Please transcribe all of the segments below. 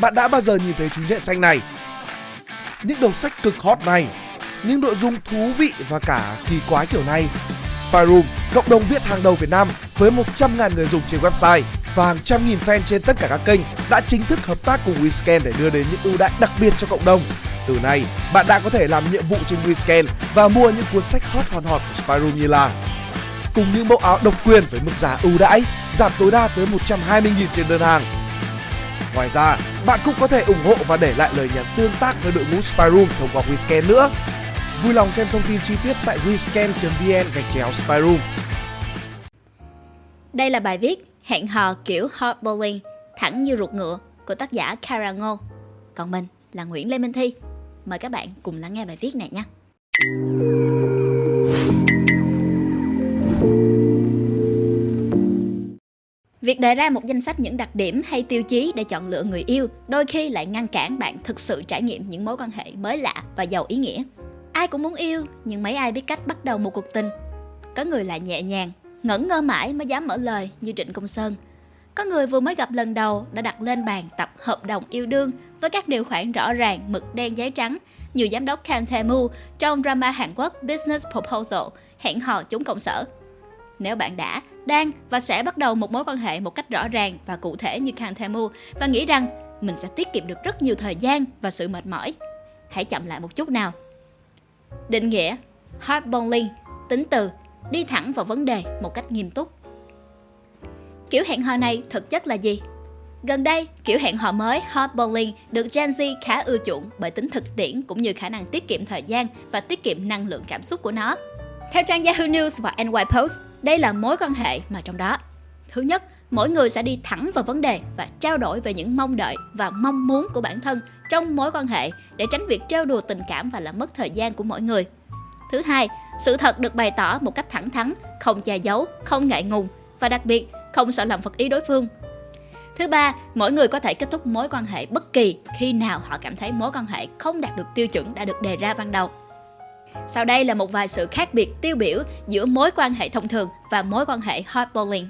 bạn đã bao giờ nhìn thấy chú nhện xanh này? Những đầu sách cực hot này, những nội dung thú vị và cả kỳ quái kiểu này. Spyroom, cộng đồng viết hàng đầu Việt Nam với 100.000 người dùng trên website và hàng trăm nghìn fan trên tất cả các kênh đã chính thức hợp tác cùng WeScan để đưa đến những ưu đãi đặc biệt cho cộng đồng. Từ nay, bạn đã có thể làm nhiệm vụ trên WeScan và mua những cuốn sách hot hòn hot của Spyroom như là cùng những mẫu áo độc quyền với mức giá ưu đãi, giảm tối đa tới 120.000 trên đơn hàng. Ngoài ra, bạn cũng có thể ủng hộ và để lại lời nhắn tương tác với đội ngũ Spyroom thông qua WeScan nữa. Vui lòng xem thông tin chi tiết tại wescan.vn gạch chéo Spyroom. Đây là bài viết Hẹn hò kiểu hot bowling thẳng như ruột ngựa của tác giả Kara Ngô. Còn mình là Nguyễn Lê Minh Thi. Mời các bạn cùng lắng nghe bài viết này nhé. Việc đề ra một danh sách những đặc điểm hay tiêu chí để chọn lựa người yêu đôi khi lại ngăn cản bạn thực sự trải nghiệm những mối quan hệ mới lạ và giàu ý nghĩa. Ai cũng muốn yêu, nhưng mấy ai biết cách bắt đầu một cuộc tình. Có người lại nhẹ nhàng, ngẩn ngơ mãi mới dám mở lời như Trịnh Công Sơn. Có người vừa mới gặp lần đầu đã đặt lên bàn tập hợp đồng yêu đương với các điều khoản rõ ràng mực đen giấy trắng như giám đốc Kang Tae-moo trong drama Hàn Quốc Business Proposal hẹn hò chúng công sở. Nếu bạn đã, đang và sẽ bắt đầu một mối quan hệ một cách rõ ràng và cụ thể như Kang Tae-moo và nghĩ rằng mình sẽ tiết kiệm được rất nhiều thời gian và sự mệt mỏi, hãy chậm lại một chút nào. Định nghĩa Hard bowling, tính từ đi thẳng vào vấn đề một cách nghiêm túc. Kiểu hẹn hò này thực chất là gì? Gần đây, kiểu hẹn hò mới Hot Bowling được Gen Z khá ưa chuộng bởi tính thực tiễn cũng như khả năng tiết kiệm thời gian và tiết kiệm năng lượng cảm xúc của nó. Theo trang Yahoo News và NY Post, đây là mối quan hệ mà trong đó. Thứ nhất, mỗi người sẽ đi thẳng vào vấn đề và trao đổi về những mong đợi và mong muốn của bản thân trong mối quan hệ để tránh việc trêu đùa tình cảm và làm mất thời gian của mỗi người. Thứ hai, sự thật được bày tỏ một cách thẳng thắn, không che giấu, không ngại ngùng và đặc biệt không sợ làm phật ý đối phương. Thứ ba, mỗi người có thể kết thúc mối quan hệ bất kỳ khi nào họ cảm thấy mối quan hệ không đạt được tiêu chuẩn đã được đề ra ban đầu. Sau đây là một vài sự khác biệt tiêu biểu giữa mối quan hệ thông thường và mối quan hệ hot bowling.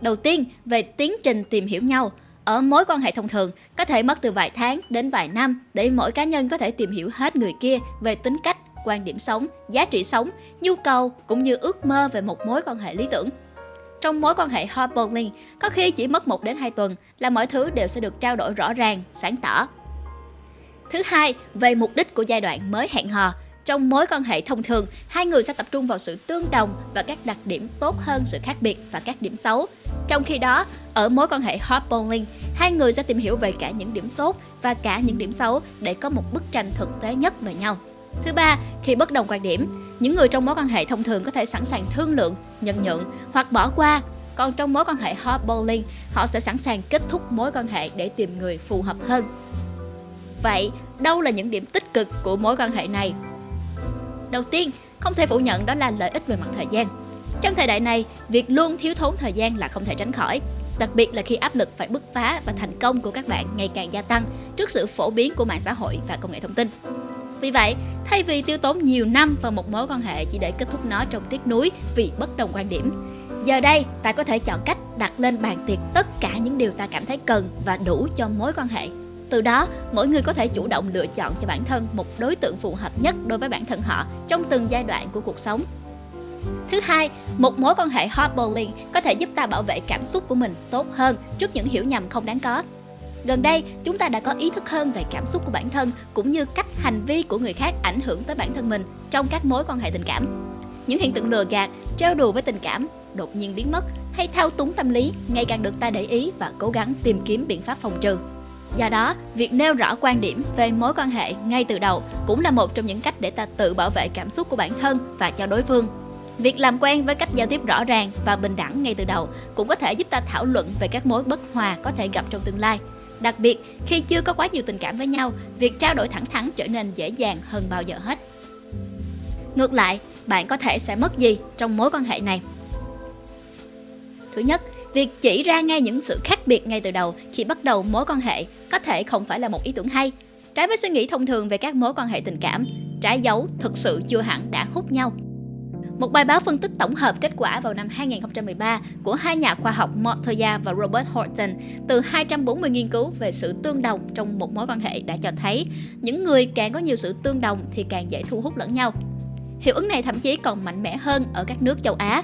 Đầu tiên, về tiến trình tìm hiểu nhau. Ở mối quan hệ thông thường, có thể mất từ vài tháng đến vài năm để mỗi cá nhân có thể tìm hiểu hết người kia về tính cách, quan điểm sống, giá trị sống, nhu cầu cũng như ước mơ về một mối quan hệ lý tưởng. Trong mối quan hệ hot bowling, có khi chỉ mất 1 đến 2 tuần là mọi thứ đều sẽ được trao đổi rõ ràng, sáng tỏ. Thứ hai, về mục đích của giai đoạn mới hẹn hò. Trong mối quan hệ thông thường, hai người sẽ tập trung vào sự tương đồng và các đặc điểm tốt hơn sự khác biệt và các điểm xấu. Trong khi đó, ở mối quan hệ hot bowling, hai người sẽ tìm hiểu về cả những điểm tốt và cả những điểm xấu để có một bức tranh thực tế nhất về nhau. Thứ ba, khi bất đồng quan điểm, những người trong mối quan hệ thông thường có thể sẵn sàng thương lượng, nhận nhượng hoặc bỏ qua. Còn trong mối quan hệ hot bowling, họ sẽ sẵn sàng kết thúc mối quan hệ để tìm người phù hợp hơn. Vậy, đâu là những điểm tích cực của mối quan hệ này? Đầu tiên, không thể phủ nhận đó là lợi ích về mặt thời gian. Trong thời đại này, việc luôn thiếu thốn thời gian là không thể tránh khỏi. Đặc biệt là khi áp lực phải bứt phá và thành công của các bạn ngày càng gia tăng trước sự phổ biến của mạng xã hội và công nghệ thông tin. Vì vậy, thay vì tiêu tốn nhiều năm vào một mối quan hệ chỉ để kết thúc nó trong tiếc nuối vì bất đồng quan điểm, giờ đây ta có thể chọn cách đặt lên bàn tiệc tất cả những điều ta cảm thấy cần và đủ cho mối quan hệ. Từ đó, mỗi người có thể chủ động lựa chọn cho bản thân một đối tượng phù hợp nhất đối với bản thân họ trong từng giai đoạn của cuộc sống. Thứ hai, một mối quan hệ hot bowling có thể giúp ta bảo vệ cảm xúc của mình tốt hơn trước những hiểu nhầm không đáng có. Gần đây, chúng ta đã có ý thức hơn về cảm xúc của bản thân cũng như cách hành vi của người khác ảnh hưởng tới bản thân mình trong các mối quan hệ tình cảm. Những hiện tượng lừa gạt, trêu đùa với tình cảm, đột nhiên biến mất hay thao túng tâm lý ngày càng được ta để ý và cố gắng tìm kiếm biện pháp phòng trừ. Do đó, việc nêu rõ quan điểm về mối quan hệ ngay từ đầu cũng là một trong những cách để ta tự bảo vệ cảm xúc của bản thân và cho đối phương. Việc làm quen với cách giao tiếp rõ ràng và bình đẳng ngay từ đầu cũng có thể giúp ta thảo luận về các mối bất hòa có thể gặp trong tương lai Đặc biệt, khi chưa có quá nhiều tình cảm với nhau, việc trao đổi thẳng thắn trở nên dễ dàng hơn bao giờ hết. Ngược lại, bạn có thể sẽ mất gì trong mối quan hệ này? Thứ nhất, việc chỉ ra ngay những sự khác biệt ngay từ đầu khi bắt đầu mối quan hệ có thể không phải là một ý tưởng hay. Trái với suy nghĩ thông thường về các mối quan hệ tình cảm, trái dấu thực sự chưa hẳn đã hút nhau. Một bài báo phân tích tổng hợp kết quả vào năm 2013 của hai nhà khoa học Montoya và Robert Horton từ 240 nghiên cứu về sự tương đồng trong một mối quan hệ đã cho thấy những người càng có nhiều sự tương đồng thì càng dễ thu hút lẫn nhau. Hiệu ứng này thậm chí còn mạnh mẽ hơn ở các nước châu Á.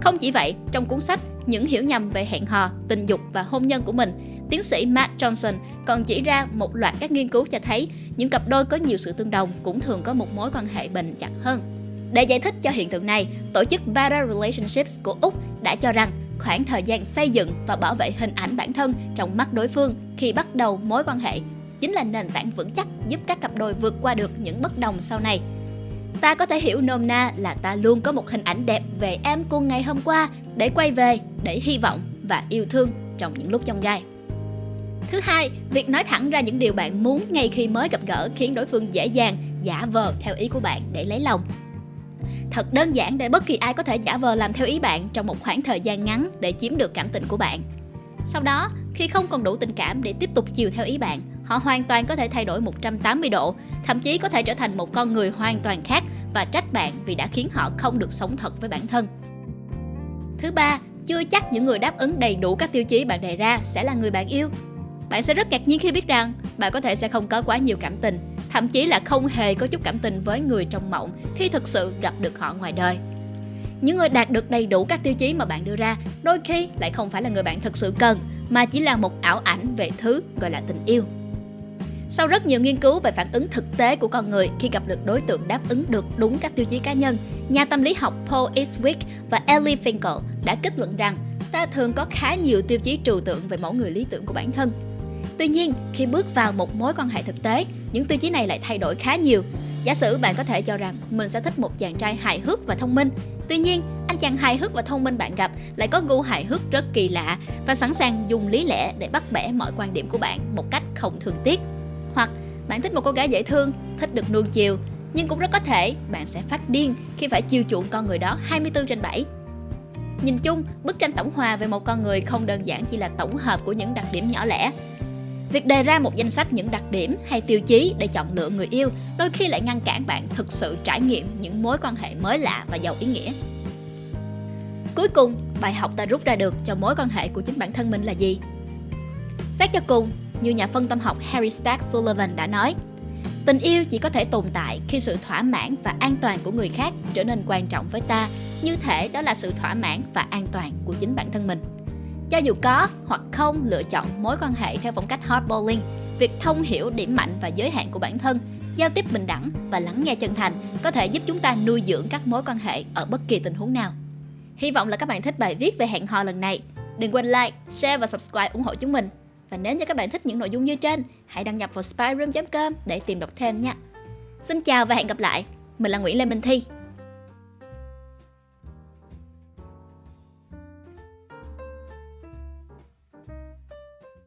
Không chỉ vậy, trong cuốn sách những hiểu nhầm về hẹn hò, tình dục và hôn nhân của mình, tiến sĩ Matt Johnson còn chỉ ra một loạt các nghiên cứu cho thấy những cặp đôi có nhiều sự tương đồng cũng thường có một mối quan hệ bền chặt hơn. Để giải thích cho hiện tượng này, tổ chức Better Relationships của Úc đã cho rằng khoảng thời gian xây dựng và bảo vệ hình ảnh bản thân trong mắt đối phương khi bắt đầu mối quan hệ chính là nền tảng vững chắc giúp các cặp đôi vượt qua được những bất đồng sau này. Ta có thể hiểu nôm na là ta luôn có một hình ảnh đẹp về em của ngày hôm qua để quay về, để hy vọng và yêu thương trong những lúc trong gai. Thứ hai, việc nói thẳng ra những điều bạn muốn ngay khi mới gặp gỡ khiến đối phương dễ dàng giả vờ theo ý của bạn để lấy lòng. Thật đơn giản để bất kỳ ai có thể giả vờ làm theo ý bạn trong một khoảng thời gian ngắn để chiếm được cảm tình của bạn. Sau đó, khi không còn đủ tình cảm để tiếp tục chiều theo ý bạn, họ hoàn toàn có thể thay đổi 180 độ, thậm chí có thể trở thành một con người hoàn toàn khác và trách bạn vì đã khiến họ không được sống thật với bản thân. Thứ ba, chưa chắc những người đáp ứng đầy đủ các tiêu chí bạn đề ra sẽ là người bạn yêu. Bạn sẽ rất ngạc nhiên khi biết rằng bạn có thể sẽ không có quá nhiều cảm tình, thậm chí là không hề có chút cảm tình với người trong mộng khi thực sự gặp được họ ngoài đời. Những người đạt được đầy đủ các tiêu chí mà bạn đưa ra đôi khi lại không phải là người bạn thực sự cần mà chỉ là một ảo ảnh về thứ gọi là tình yêu. Sau rất nhiều nghiên cứu về phản ứng thực tế của con người khi gặp được đối tượng đáp ứng được đúng các tiêu chí cá nhân, nhà tâm lý học Paul Eastwick và Ellie Finkel đã kết luận rằng ta thường có khá nhiều tiêu chí trừu tượng về mẫu người lý tưởng của bản thân. Tuy nhiên, khi bước vào một mối quan hệ thực tế, những tiêu chí này lại thay đổi khá nhiều. Giả sử bạn có thể cho rằng mình sẽ thích một chàng trai hài hước và thông minh. Tuy nhiên, anh chàng hài hước và thông minh bạn gặp lại có gu hài hước rất kỳ lạ và sẵn sàng dùng lý lẽ để bắt bẻ mọi quan điểm của bạn một cách không thường tiếc. Hoặc bạn thích một cô gái dễ thương, thích được nuông chiều, nhưng cũng rất có thể bạn sẽ phát điên khi phải chiều chuộng con người đó 24 trên 7. Nhìn chung, bức tranh tổng hòa về một con người không đơn giản chỉ là tổng hợp của những đặc điểm nhỏ lẻ. Việc đề ra một danh sách những đặc điểm hay tiêu chí để chọn lựa người yêu đôi khi lại ngăn cản bạn thực sự trải nghiệm những mối quan hệ mới lạ và giàu ý nghĩa. Cuối cùng, bài học ta rút ra được cho mối quan hệ của chính bản thân mình là gì? Xét cho cùng, như nhà phân tâm học Harry Stack Sullivan đã nói. Tình yêu chỉ có thể tồn tại khi sự thỏa mãn và an toàn của người khác trở nên quan trọng với ta, như thể đó là sự thỏa mãn và an toàn của chính bản thân mình. Cho dù có hoặc không lựa chọn mối quan hệ theo phong cách hardballing, việc thông hiểu điểm mạnh và giới hạn của bản thân, giao tiếp bình đẳng và lắng nghe chân thành có thể giúp chúng ta nuôi dưỡng các mối quan hệ ở bất kỳ tình huống nào. Hy vọng là các bạn thích bài viết về hẹn hò lần này. Đừng quên like, share và subscribe ủng hộ chúng mình. Và nếu như các bạn thích những nội dung như trên, hãy đăng nhập vào spyroom.com để tìm đọc thêm nha. Xin chào và hẹn gặp lại. Mình là Nguyễn Lê Minh Thi.